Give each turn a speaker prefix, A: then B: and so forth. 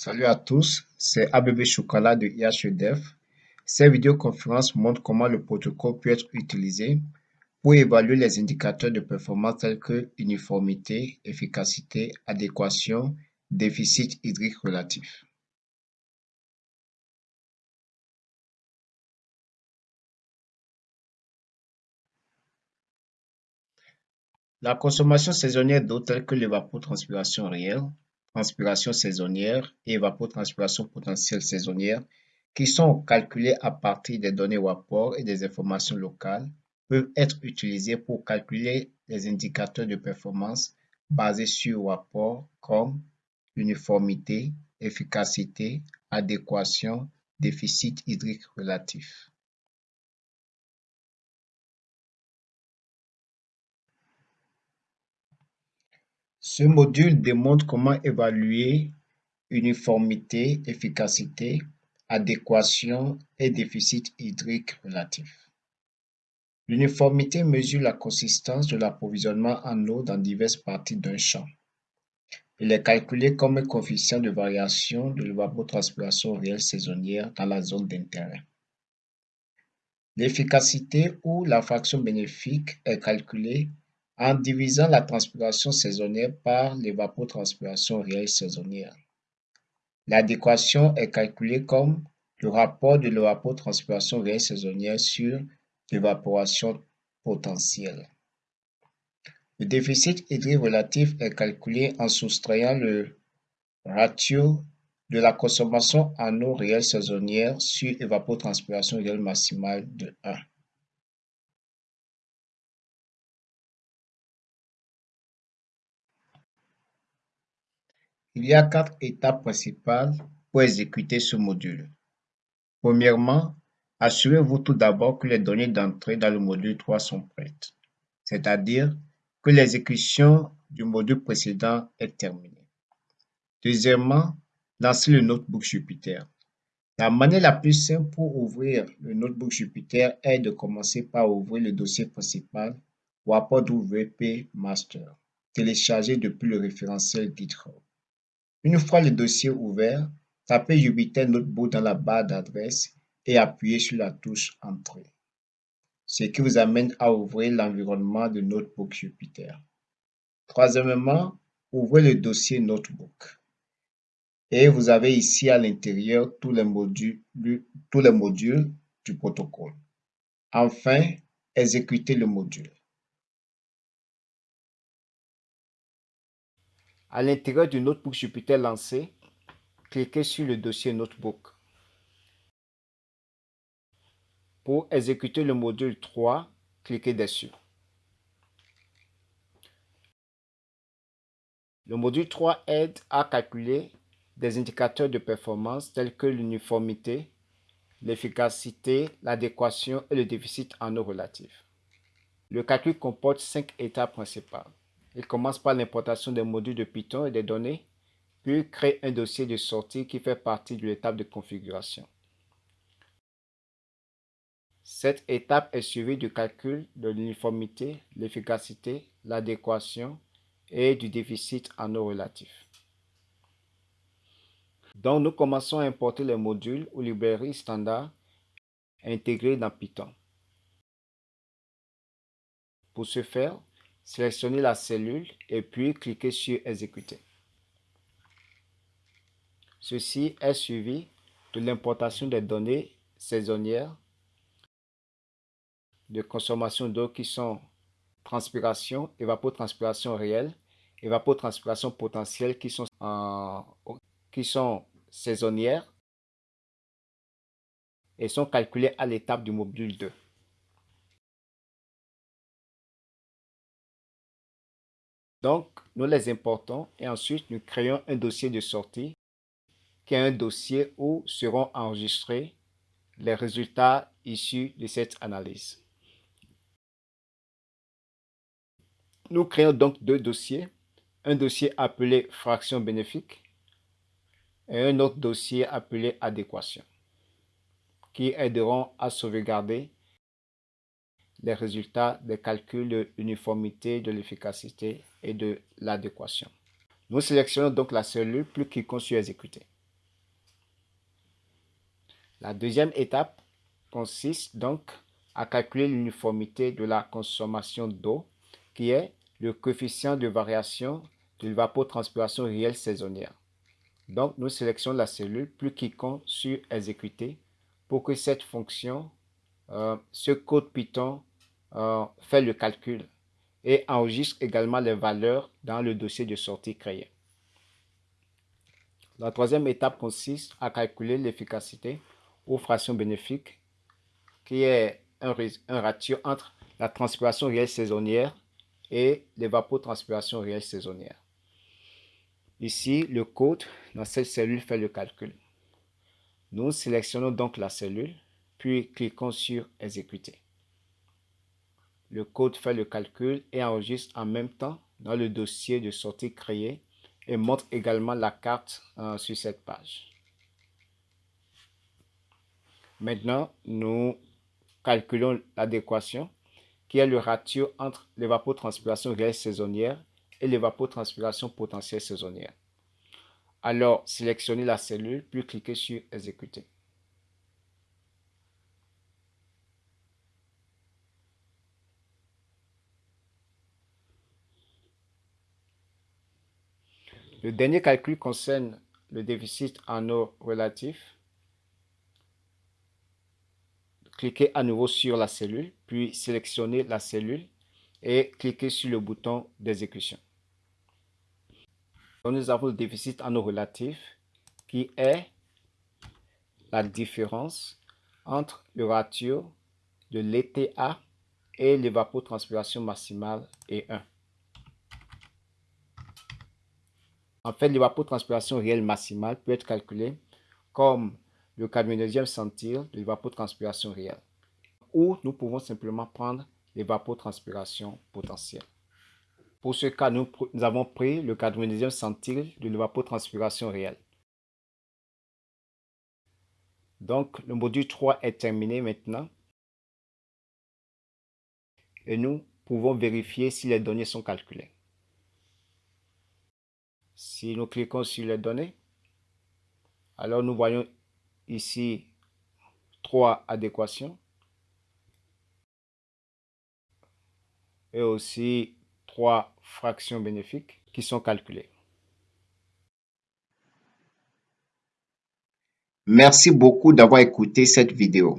A: Salut à tous, c'est ABB Chocolat de IHEDEF. Cette vidéoconférence montre comment le protocole peut être utilisé pour évaluer les indicateurs de performance tels que uniformité, efficacité, adéquation, déficit hydrique relatif. La consommation saisonnière d'eau telle que l'évapotranspiration réelle, transpiration saisonnière et évapotranspiration potentielle saisonnière, qui sont calculées à partir des données WAPOR et des informations locales, peuvent être utilisées pour calculer les indicateurs de performance basés sur WAPOR comme uniformité, efficacité, adéquation, déficit hydrique relatif. Ce module démontre comment évaluer uniformité, efficacité, adéquation et déficit hydrique relatif. L'uniformité mesure la consistance de l'approvisionnement en eau dans diverses parties d'un champ. Il est calculé comme un coefficient de variation de l'évapotranspiration réelle saisonnière dans la zone d'intérêt. L'efficacité ou la fraction bénéfique est calculée en divisant la transpiration saisonnière par l'évapotranspiration réelle saisonnière. L'adéquation est calculée comme le rapport de l'évapotranspiration réelle saisonnière sur l'évaporation potentielle. Le déficit hydrique relatif est calculé en soustrayant le ratio de la consommation en eau réelle saisonnière sur évapotranspiration réelle maximale de 1. Il y a quatre étapes principales pour exécuter ce module. Premièrement, assurez-vous tout d'abord que les données d'entrée dans le module 3 sont prêtes, c'est-à-dire que l'exécution du module précédent est terminée. Deuxièmement, lancez le notebook Jupyter. La manière la plus simple pour ouvrir le notebook Jupyter est de commencer par ouvrir le dossier principal WP Master, téléchargé depuis le référentiel GitHub. Une fois le dossier ouvert, tapez Jupyter Notebook dans la barre d'adresse et appuyez sur la touche Entrée, ce qui vous amène à ouvrir l'environnement de Notebook Jupyter. Troisièmement, ouvrez le dossier Notebook. Et vous avez ici à l'intérieur tous les modules, tous les modules du protocole. Enfin, exécutez le module.
B: À l'intérieur du notebook Jupyter lancé, cliquez sur le dossier Notebook. Pour exécuter le module 3, cliquez dessus. Le module 3 aide à calculer des indicateurs de performance tels que l'uniformité, l'efficacité, l'adéquation et le déficit en eau relative. Le calcul comporte cinq étapes principales. Il commence par l'importation des modules de Python et des données, puis crée un dossier de sortie qui fait partie de l'étape de configuration. Cette étape est suivie du calcul de l'uniformité, l'efficacité, l'adéquation et du déficit en eau relatif. Donc, nous commençons à importer les modules ou librairies standards intégrés dans Python. Pour ce faire, Sélectionnez la cellule et puis cliquez sur Exécuter. Ceci est suivi de l'importation des données saisonnières de consommation d'eau qui sont transpiration, évapotranspiration réelle, évapotranspiration potentielle qui sont, saisonnières et sont calculées à l'étape du module 2. Donc, nous les importons et ensuite nous créons un dossier de sortie qui est un dossier où seront enregistrés les résultats issus de cette analyse. Nous créons donc deux dossiers, un dossier appelé fraction bénéfique et un autre dossier appelé adéquation, qui aideront à sauvegarder les résultats des calculs de l'uniformité, de l'efficacité et de l'adéquation. Nous sélectionnons donc la cellule plus cliquons sur exécuter. La deuxième étape consiste donc à calculer l'uniformité de la consommation d'eau, qui est le coefficient de variation de l'évapotranspiration réelle saisonnière. Donc, nous sélectionnons la cellule, plus cliquons sur Exécuter pour que cette fonction, euh, ce code Python, euh, fait le calcul et enregistre également les valeurs dans le dossier de sortie créé. La troisième étape consiste à calculer l'efficacité ou fraction bénéfique, qui est un, un ratio entre la transpiration réelle saisonnière et l'évapotranspiration réelle saisonnière. Ici, le code dans cette cellule fait le calcul. Nous sélectionnons donc la cellule, puis cliquons sur Exécuter. Le code fait le calcul et enregistre en même temps dans le dossier de sortie créé et montre également la carte euh, sur cette page. Maintenant, nous calculons l'adéquation qui est le ratio entre l'évapotranspiration réelle saisonnière et l'évapotranspiration potentielle saisonnière. Alors, sélectionnez la cellule, puis cliquez sur Exécuter. Le dernier calcul concerne le déficit en eau relatif. Cliquez à nouveau sur la cellule, puis sélectionnez la cellule et cliquez sur le bouton d'exécution. Nous avons le déficit en eau relatif qui est la différence entre le ratio de l'ETA et l'évapotranspiration maximale et 1. En fait, l'évapotranspiration réelle maximale peut être calculée comme le 4 centile de l'évapotranspiration réelle. Ou nous pouvons simplement prendre l'évapotranspiration potentielle. Pour ce cas, nous, avons pris le 4 centile de l'évapotranspiration réelle. Donc, le module 3 est terminé maintenant. Et nous pouvons vérifier si les données sont calculées. Si nous cliquons sur les données, alors nous voyons ici trois adéquations et aussi trois fractions bénéfiques qui sont calculées.
A: Merci beaucoup d'avoir écouté cette vidéo.